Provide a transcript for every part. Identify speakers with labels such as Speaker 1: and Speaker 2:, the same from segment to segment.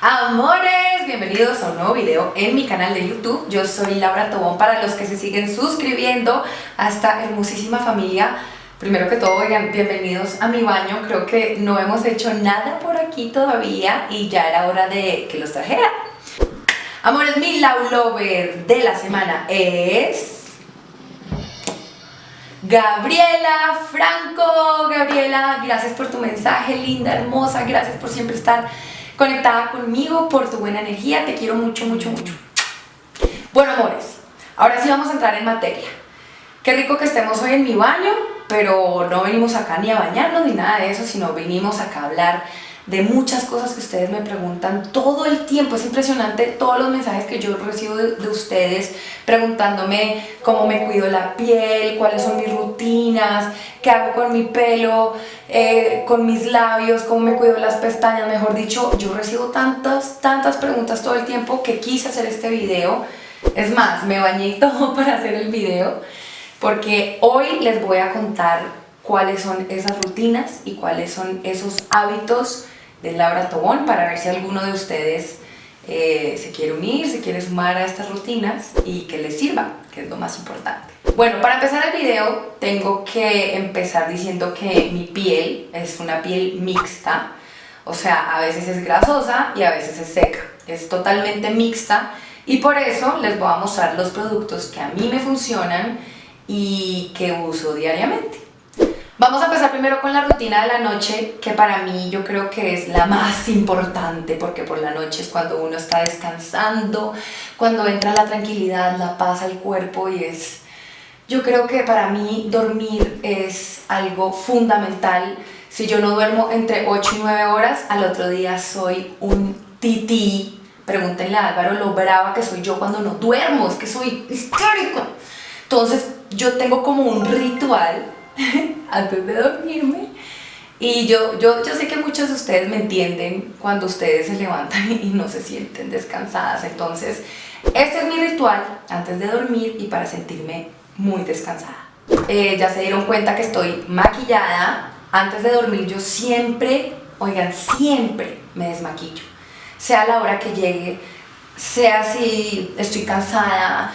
Speaker 1: Amores, bienvenidos a un nuevo video en mi canal de YouTube. Yo soy Laura Tobón para los que se siguen suscribiendo a esta hermosísima familia. Primero que todo, oigan, bienvenidos a mi baño. Creo que no hemos hecho nada por aquí todavía y ya era hora de que los trajera. Amores, mi love lover de la semana es... Gabriela Franco, Gabriela, gracias por tu mensaje, linda, hermosa, gracias por siempre estar conectada conmigo, por tu buena energía, te quiero mucho, mucho, mucho. Bueno, amores, ahora sí vamos a entrar en materia. Qué rico que estemos hoy en mi baño, pero no venimos acá ni a bañarnos ni nada de eso, sino venimos acá a hablar de muchas cosas que ustedes me preguntan todo el tiempo. Es impresionante todos los mensajes que yo recibo de, ustedes preguntándome cómo me cuido la piel, cuáles son mis rutinas, qué hago con mi pelo, eh, con mis labios, cómo me cuido las pestañas, mejor dicho, yo recibo tantas, tantas preguntas todo el tiempo que quise hacer este video. Es más, me bañé todo para hacer el video porque hoy les voy a contar cuáles son esas rutinas y cuáles son esos hábitos de Laura Tobón para ver si alguno de ustedes eh, se quiere unir, se quiere sumar a estas rutinas y que les sirva, que es lo más importante. Bueno, para empezar el video tengo que empezar diciendo que mi piel es una piel mixta, o sea, a veces es grasosa y a veces es seca, es totalmente mixta y por eso les voy a mostrar los productos que a mí me funcionan y que uso diariamente. Vamos a empezar primero con la rutina de la noche, que para mí yo creo que es la más importante, porque por la noche es cuando uno está descansando, cuando entra la tranquilidad, la paz al cuerpo y es... Yo creo que para mí dormir es algo fundamental. Si yo no duermo entre 8 y 9 horas, al otro día soy un tití. Pregúntenle a Álvaro lo brava que soy yo cuando no duermo, es que soy histérico. Entonces yo tengo como un ritual antes de dormirme. Y yo, yo, yo sé que muchos de ustedes me entienden cuando ustedes se levantan y no se sienten descansadas. Entonces, este es mi ritual antes de dormir y para sentirme muy descansada. Eh, ya se dieron cuenta que estoy maquillada. Antes de dormir yo siempre, oigan, siempre me desmaquillo. Sea la hora que llegue, sea si estoy cansada,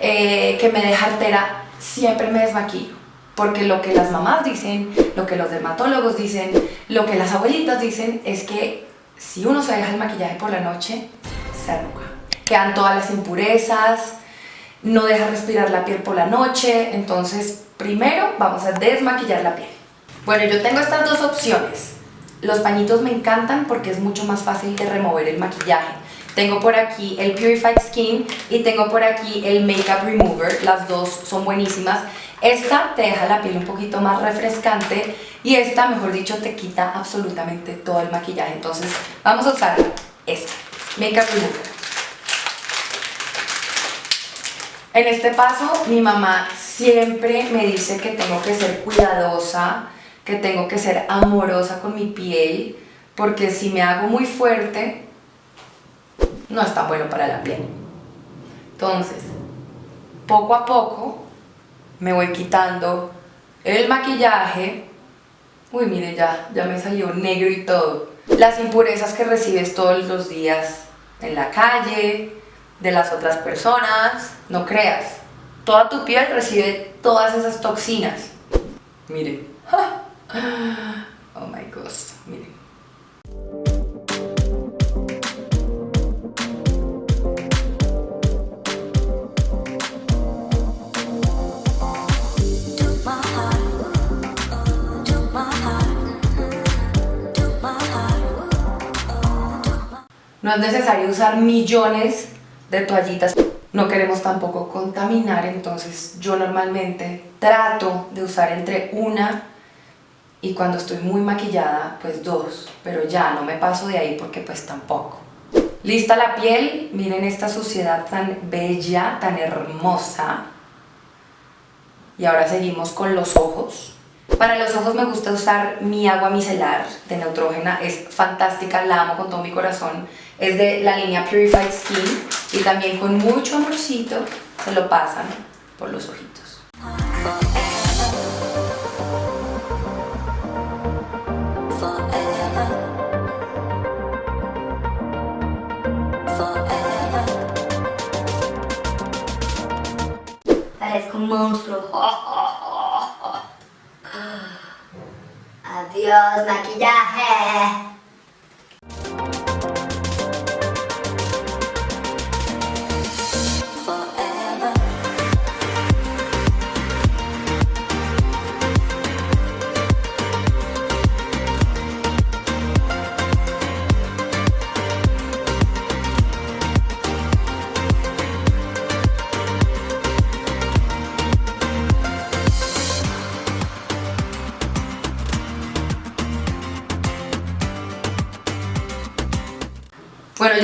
Speaker 1: eh, que me deja altera, siempre me desmaquillo porque lo que las mamás dicen, lo que los dermatólogos dicen, lo que las abuelitas dicen es que si uno se deja el maquillaje por la noche, se arruga. Quedan todas las impurezas, no deja respirar la piel por la noche, entonces primero vamos a desmaquillar la piel. Bueno, yo tengo estas dos opciones. Los pañitos me encantan porque es mucho más fácil de remover el maquillaje. Tengo por aquí el Purified Skin y tengo por aquí el Makeup Remover, las dos son buenísimas. Esta te deja la piel un poquito más refrescante y esta, mejor dicho, te quita absolutamente todo el maquillaje. Entonces, vamos a usar esta, Makeup Remover. En este paso, mi mamá siempre me dice que tengo que ser cuidadosa, que tengo que ser amorosa con mi piel, porque si me hago muy fuerte, no es tan bueno para la piel. Entonces, poco a poco me voy quitando el maquillaje. Uy, mire, ya, ya me salió negro y todo. Las impurezas que recibes todos los días en la calle, de las otras personas, no creas. Toda tu piel recibe todas esas toxinas. Mire. Oh my God, No es necesario usar millones de toallitas. No queremos tampoco contaminar, entonces yo normalmente trato de usar entre una y cuando estoy muy maquillada, pues dos. Pero ya no me paso de ahí porque pues tampoco. Lista la piel, miren esta suciedad tan bella, tan hermosa. Y ahora seguimos con los ojos. Para los ojos me gusta usar mi agua micelar de Neutrógena, es fantástica, la amo con todo mi corazón. Es de la línea Purified Skin Y también con mucho amorcito se lo pasan por los ojitos.
Speaker 2: Parezco un monstruo. Adiós, maquillaje.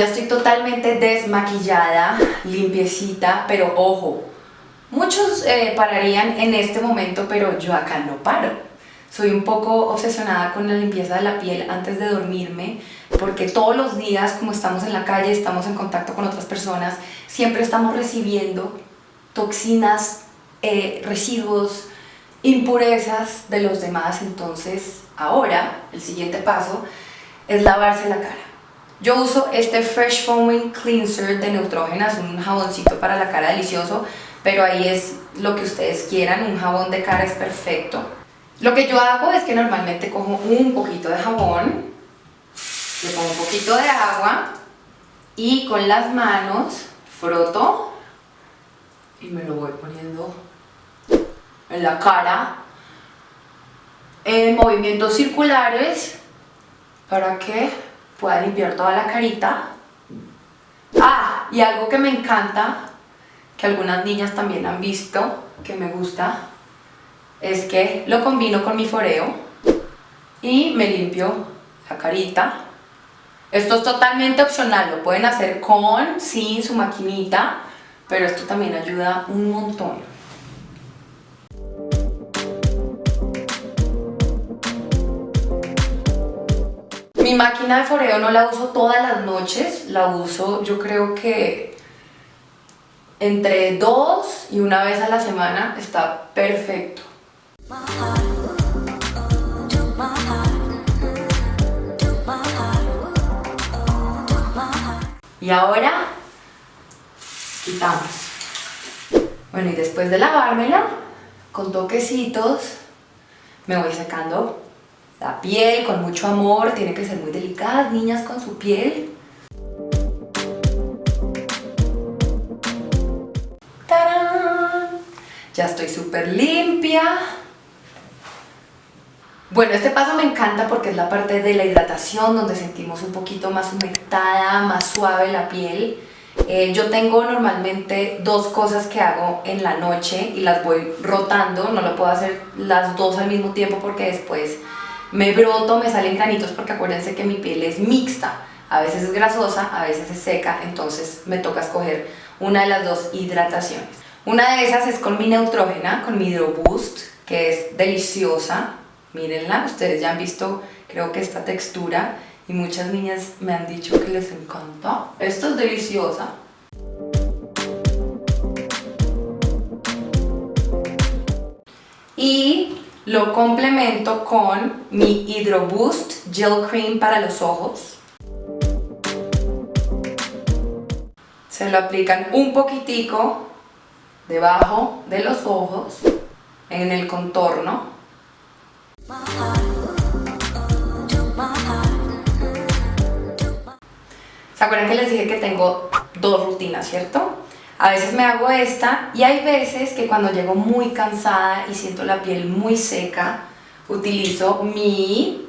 Speaker 1: Estoy totalmente desmaquillada, limpiecita, pero ojo, muchos eh, pararían en este momento, pero yo acá no paro. Soy un poco obsesionada con la limpieza de la piel antes de dormirme, porque todos los días, como estamos en la calle, estamos en contacto con otras personas, siempre estamos recibiendo toxinas, eh, residuos, impurezas de los demás. Entonces, ahora, el siguiente paso es lavarse la cara. Yo uso este Fresh Foaming Cleanser de Neutrogena, es un jaboncito para la cara delicioso, pero ahí es lo que ustedes quieran, un jabón de cara es perfecto. Lo que yo hago es que normalmente cojo un poquito de jabón, le pongo un poquito de agua y con las manos froto y me lo voy poniendo en la cara en movimientos circulares para que pueda limpiar toda la carita. Ah, y algo que me encanta, que algunas niñas también han visto, que me gusta, es que lo combino con mi foreo y me limpio la carita. Esto es totalmente opcional, lo pueden hacer con, sin su maquinita, pero esto también ayuda un montón. Mi máquina de foreo no la uso todas las noches, la uso yo creo que entre dos y una vez a la semana está perfecto. Y ahora quitamos. Bueno, y después de lavármela, con toquecitos, me voy sacando la piel con mucho amor, tiene que ser muy delicada, niñas con su piel. ¡Tarán! Ya estoy súper limpia. Bueno, este paso me encanta porque es la parte de la hidratación donde sentimos un poquito más humectada, más suave la piel. Eh, yo tengo normalmente dos cosas que hago en la noche y las voy rotando, no lo puedo hacer las dos al mismo tiempo porque después me broto, me salen granitos porque acuérdense que mi piel es mixta, a veces es grasosa, a veces es seca, entonces me toca escoger una de las dos hidrataciones. Una de esas es con mi Neutrógena, con mi Hydro Boost, que es deliciosa, mírenla, ustedes ya han visto creo que esta textura y muchas niñas me han dicho que les encanta. Esto es deliciosa. Y lo complemento con mi Hydro Boost Gel Cream para los ojos. Se lo aplican un poquitico debajo de los ojos, en el contorno. ¿Se acuerdan que les dije que tengo dos rutinas, cierto? A veces me hago esta y hay veces que cuando llego muy cansada y siento la piel muy seca, utilizo mi,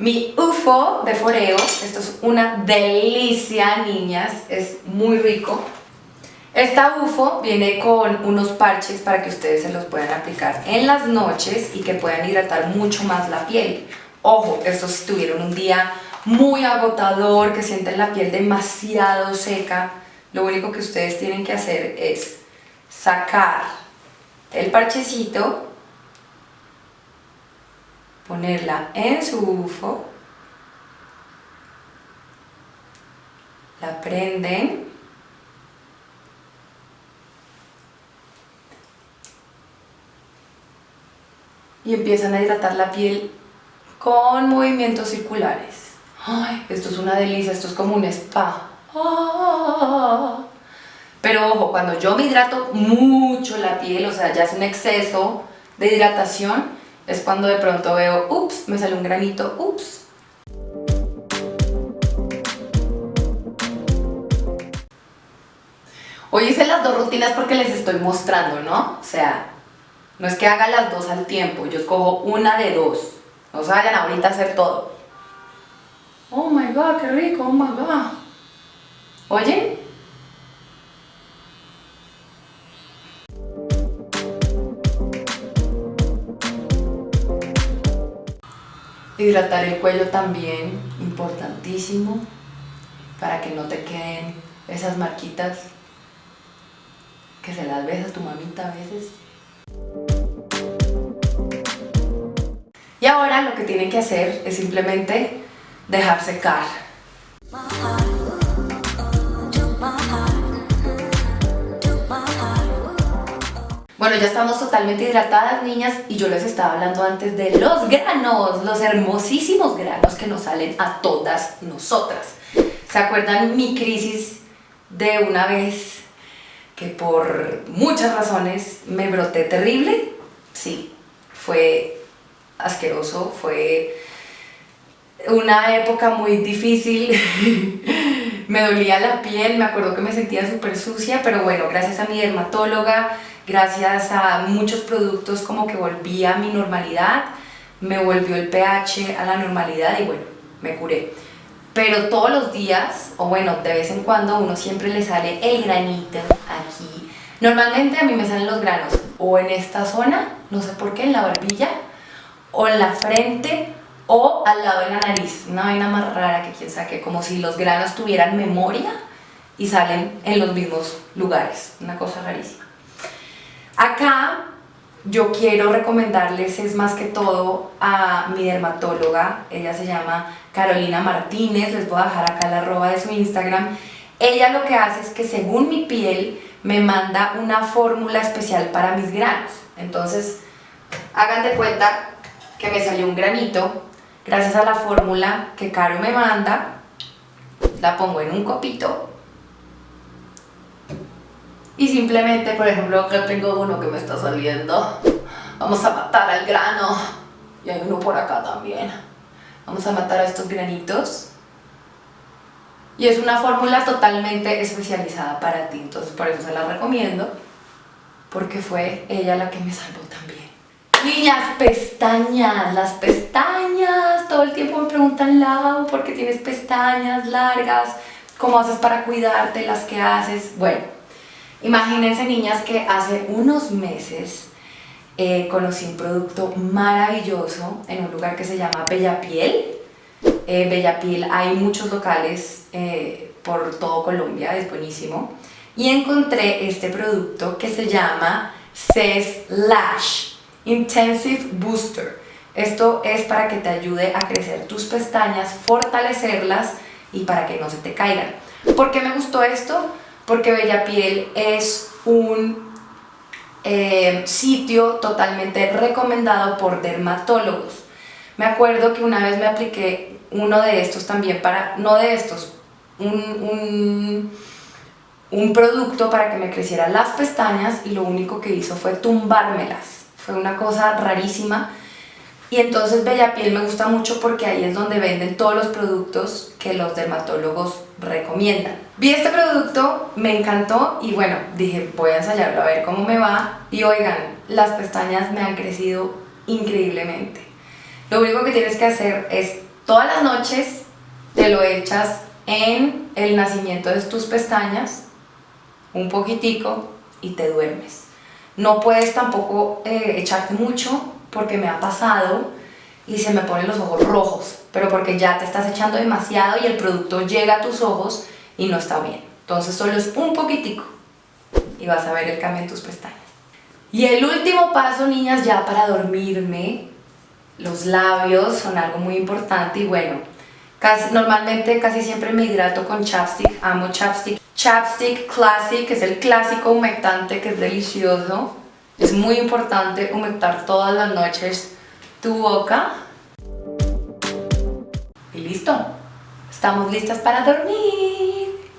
Speaker 1: mi UFO de foreo. Esto es una delicia, niñas, es muy rico. Esta UFO viene con unos parches para que ustedes se los puedan aplicar en las noches y que puedan hidratar mucho más la piel. Ojo, estos si tuvieron un día muy agotador, que sienten la piel demasiado seca, lo único que ustedes tienen que hacer es sacar el parchecito, ponerla en su bufo, la prenden, y empiezan a hidratar la piel con movimientos circulares. ¡Ay! Esto es una delicia, esto es como un spa. Pero ojo, cuando yo me hidrato mucho la piel, o sea, ya es un exceso de hidratación, es cuando de pronto veo, ups, me sale un granito, ups. Hoy hice las dos rutinas porque les estoy mostrando, ¿no? O sea, no es que haga las dos al tiempo, yo escojo una de dos. No se vayan ahorita a hacer todo. Oh my god, qué rico, oh my god. ¿Oyen? Hidratar el cuello también, importantísimo, para que no te queden esas marquitas que se las ves a tu mamita a veces. Y ahora lo que tienen que hacer es simplemente dejar secar. Bueno, ya estamos totalmente hidratadas, niñas, y yo les estaba hablando antes de los granos, los hermosísimos granos que nos salen a todas nosotras. ¿Se acuerdan mi crisis de una vez que por muchas razones me broté terrible? Sí, fue asqueroso, fue una época muy difícil, me dolía la piel, me acuerdo que me sentía súper sucia, pero bueno, gracias a mi dermatóloga, gracias a muchos productos como que volví a mi normalidad, me volvió el pH a la normalidad y bueno, me curé. Pero todos los días, o bueno, de vez en cuando, uno siempre le sale el granito aquí. Normalmente a mí me salen los granos o en esta zona, no sé por qué, en la barbilla, o en la frente, o al lado de la nariz. Una vaina más rara que quien saque, como si los granos tuvieran memoria y salen en los mismos lugares. Una cosa rarísima. Acá yo quiero recomendarles es más que todo a mi dermatóloga, ella se llama Carolina Martínez, les voy a dejar acá la arroba de su Instagram. Ella lo que hace es que según mi piel me manda una fórmula especial para mis granos. Entonces, hagan de cuenta que me salió un granito, gracias a la fórmula que Caro me manda, la pongo en un copito y simplemente, por ejemplo, acá tengo uno que me está saliendo. Vamos a matar al grano. Y hay uno por acá también. Vamos a matar a estos granitos. Y es una fórmula totalmente especializada para ti. Entonces por eso se la recomiendo. Porque fue ella la que me salvó también. Niñas, pestañas, las pestañas, todo el tiempo me preguntan, Lau, ¿por qué tienes pestañas largas? ¿Cómo haces para cuidarte las que haces? Bueno, Imagínense niñas que hace unos meses eh, conocí un producto maravilloso en un lugar que se llama Bella Piel. Eh, Bella Piel hay muchos locales eh, por todo Colombia, es buenísimo. Y encontré este producto que se llama CES Lash Intensive Booster. Esto es para que te ayude a crecer tus pestañas, fortalecerlas y para que no se te caigan. ¿Por qué me gustó esto? Porque Bella Piel es un eh, sitio totalmente recomendado por dermatólogos. Me acuerdo que una vez me apliqué uno de estos también para, no de estos, un, un producto para que me crecieran las pestañas y lo único que hizo fue tumbármelas. Fue una cosa rarísima y entonces Bella Piel me gusta mucho porque ahí es donde venden todos los productos que los dermatólogos recomiendan. Vi este producto, me encantó y bueno, dije voy a ensayarlo a ver cómo me va. Y oigan, las pestañas me han crecido increíblemente. Lo único que tienes que hacer es todas las noches te lo echas en el nacimiento de tus pestañas, un poquitico y te duermes. No puedes tampoco eh, echarte mucho porque me ha pasado y se me ponen los ojos rojos, pero porque ya te estás echando demasiado y el producto llega a tus ojos y no está bien. Entonces solo es un poquitico y vas a ver el cambio en tus pestañas. Y el último paso, niñas, ya para dormirme, los labios son algo muy importante y bueno, casi, normalmente casi siempre me hidrato con chapstick, amo chapstick. Chapstick Classic, que es el clásico humectante que es delicioso. Es muy importante humectar todas las noches tu boca. Y listo. Estamos listas para dormir.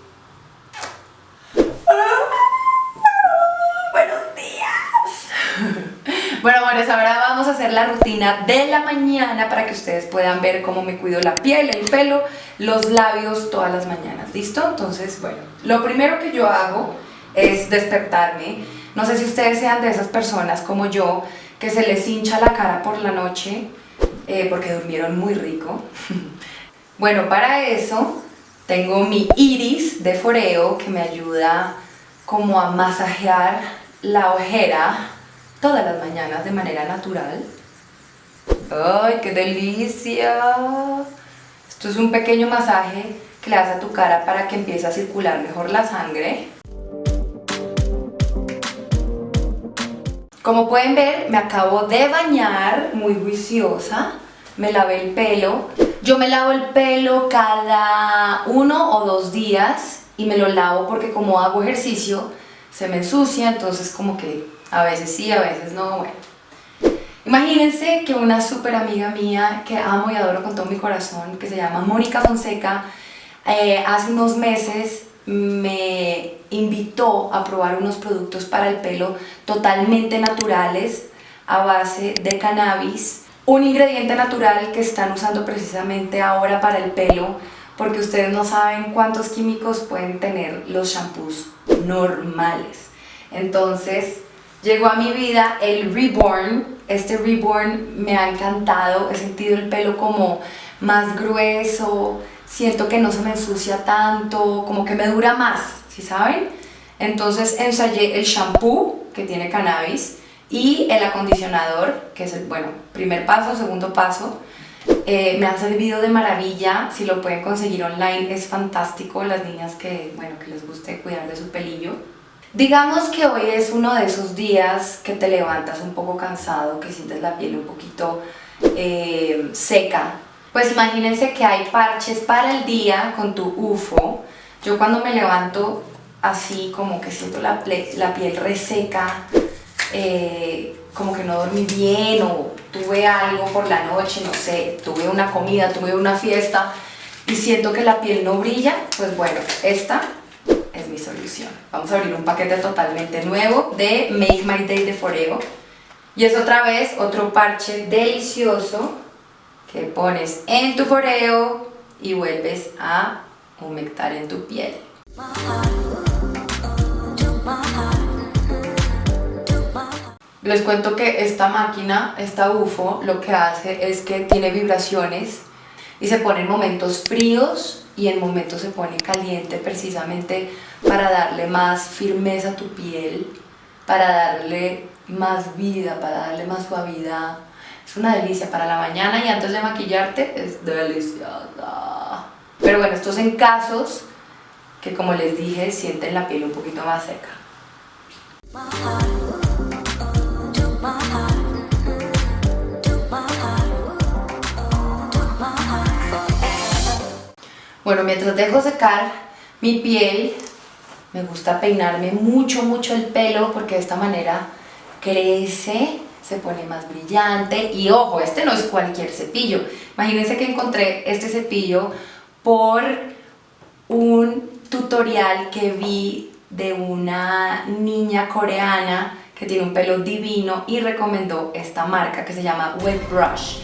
Speaker 1: Buenos días. Bueno, amores, ahora vamos a hacer la rutina de la mañana para que ustedes puedan ver cómo me cuido la piel, el pelo, los labios todas las mañanas. ¿Listo? Entonces, bueno, lo primero que yo hago es despertarme. No sé si ustedes sean de esas personas como yo que se les hincha la cara por la noche eh, porque durmieron muy rico. bueno, para eso tengo mi iris de foreo que me ayuda como a masajear la ojera todas las mañanas de manera natural. ¡Ay, qué delicia! Esto es un pequeño masaje que le hace a tu cara para que empiece a circular mejor la sangre. Como pueden ver, me acabo de bañar, muy juiciosa. Me lavé el pelo. Yo me lavo el pelo cada uno o dos días y me lo lavo porque como hago ejercicio se me ensucia, entonces como que a veces sí, a veces no, bueno. Imagínense que una súper amiga mía que amo y adoro con todo mi corazón, que se llama Mónica Fonseca, eh, hace unos meses me invitó a probar unos productos para el pelo totalmente naturales a base de cannabis, un ingrediente natural que están usando precisamente ahora para el pelo porque ustedes no saben cuántos químicos pueden tener los shampoos normales. Entonces, llegó a mi vida el Reborn. Este Reborn me ha encantado. He sentido el pelo como más grueso. Siento que no se me ensucia tanto, como que me dura más, ¿sí saben? Entonces ensayé el shampoo que tiene cannabis y el acondicionador, que es el, bueno, primer paso, segundo paso. Eh, me ha servido de maravilla, si lo pueden conseguir online es fantástico, las niñas que, bueno, que les guste cuidar de su pelillo. Digamos que hoy es uno de esos días que te levantas un poco cansado, que sientes la piel un poquito eh, seca. Pues imagínense que hay parches para el día con tu UFO. Yo cuando me levanto así como que siento la, piel reseca, eh, como que no dormí bien o tuve algo por la noche, no sé, tuve una comida, tuve una fiesta y siento que la piel no brilla, pues bueno, esta es mi solución. Vamos a abrir un paquete totalmente nuevo de Make My Day de Foreo. Y es otra vez otro parche delicioso que pones en tu foreo y vuelves a humectar en tu piel. Les cuento que esta máquina, esta UFO, lo que hace es que tiene vibraciones y se pone en momentos fríos y en momentos se pone caliente precisamente para darle más firmeza a tu piel, para darle más vida, para darle más suavidad. Es una delicia para la mañana y antes de maquillarte es deliciosa. Pero bueno, esto es en casos que como les dije sienten la piel un poquito más seca. Bueno, mientras dejo secar mi piel, me gusta peinarme mucho, mucho el pelo porque de esta manera crece, se pone más brillante y ojo, este no es cualquier cepillo. Imagínense que encontré este cepillo por un tutorial que vi de una niña coreana que tiene un pelo divino y recomendó esta marca que se llama Wet Brush.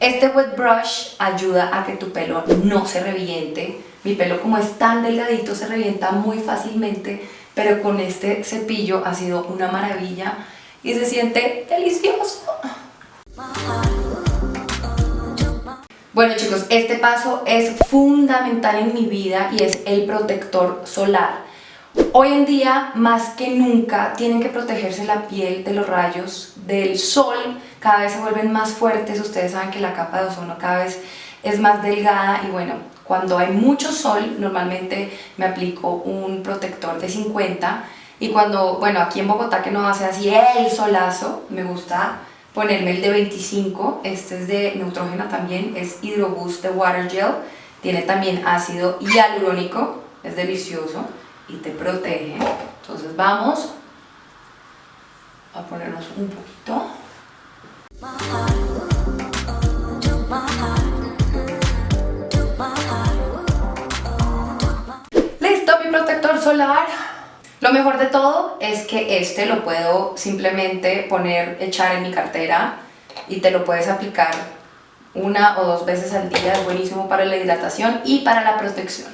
Speaker 1: Este wet brush ayuda a que tu pelo no se reviente. Mi pelo como es tan delgadito se revienta muy fácilmente, pero con este cepillo ha sido una maravilla y se siente delicioso. Bueno chicos, este paso es fundamental en mi vida y es el protector solar. Hoy en día, más que nunca, tienen que protegerse la piel de los rayos del sol, cada vez se vuelven más fuertes, ustedes saben que la capa de ozono cada vez es más delgada y bueno, cuando hay mucho sol, normalmente me aplico un protector de 50 y cuando, bueno, aquí en Bogotá que no hace así el solazo, me gusta ponerme el de 25, este es de Neutrogena también, es Hydroboost de Water Gel, tiene también ácido hialurónico, es delicioso y te protege. Entonces vamos a ponernos un poquito. ¡Listo mi protector solar! Lo mejor de todo es que este lo puedo simplemente poner, echar en mi cartera y te lo puedes aplicar una o dos veces al día, es buenísimo para la hidratación y para la protección.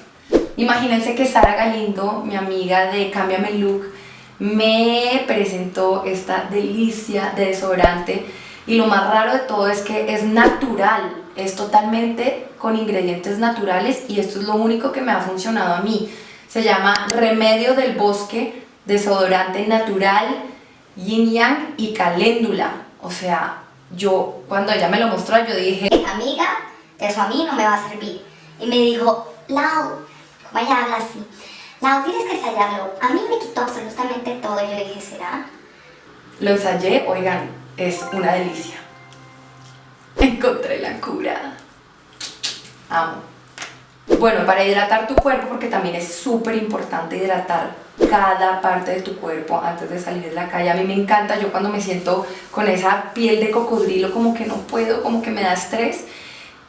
Speaker 1: Imagínense que Sara Galindo, mi amiga de Cámbiame Look, me presentó esta delicia de desodorante y lo más raro de todo es que es natural, es totalmente con ingredientes naturales y esto es lo único que me ha funcionado a mí. Se llama Remedio del Bosque, desodorante natural, yin yang y caléndula. O sea, yo cuando ella me lo mostró yo dije...
Speaker 2: Amiga, eso a mí no me va a servir. Y me dijo, Lau, como ella habla así, Lau, tienes que ensayarlo. A mí me quitó absolutamente todo. Y yo dije, ¿será?
Speaker 1: Lo ensayé, oigan, es una delicia. Encontré la cura. Amo. Bueno, para hidratar tu cuerpo, porque también es súper importante hidratar cada parte de tu cuerpo antes de salir de la calle. A mí me encanta, yo cuando me siento con esa piel de cocodrilo como que no puedo, como que me da estrés.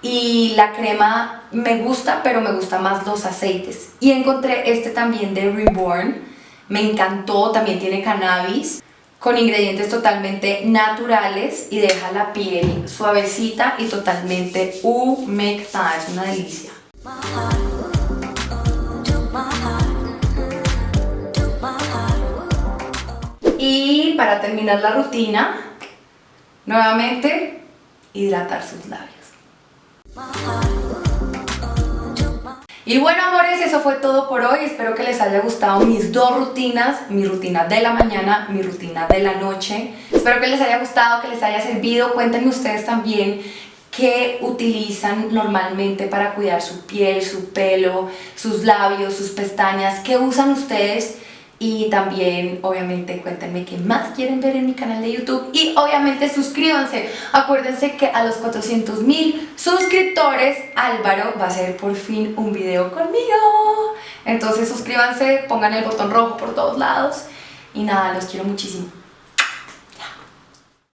Speaker 1: Y la crema me gusta, pero me gustan más los aceites. Y encontré este también de Reborn. Me encantó, también tiene cannabis con ingredientes totalmente naturales y deja la piel suavecita y totalmente humectada, es una delicia. Y para terminar la rutina, nuevamente, hidratar sus labios. Y bueno amores, eso fue todo por hoy, espero que les haya gustado mis dos rutinas, mi rutina de la mañana, mi rutina de la noche. Espero que les haya gustado, que les haya servido, cuéntenme ustedes también qué utilizan normalmente para cuidar su piel, su pelo, sus labios, sus pestañas, qué usan ustedes y también obviamente cuéntenme qué más quieren ver en mi canal de YouTube. Y obviamente suscríbanse. Acuérdense que a los 400 mil suscriptores Álvaro va a hacer por fin un video conmigo. Entonces suscríbanse, pongan el botón rojo por todos lados. Y nada, los quiero muchísimo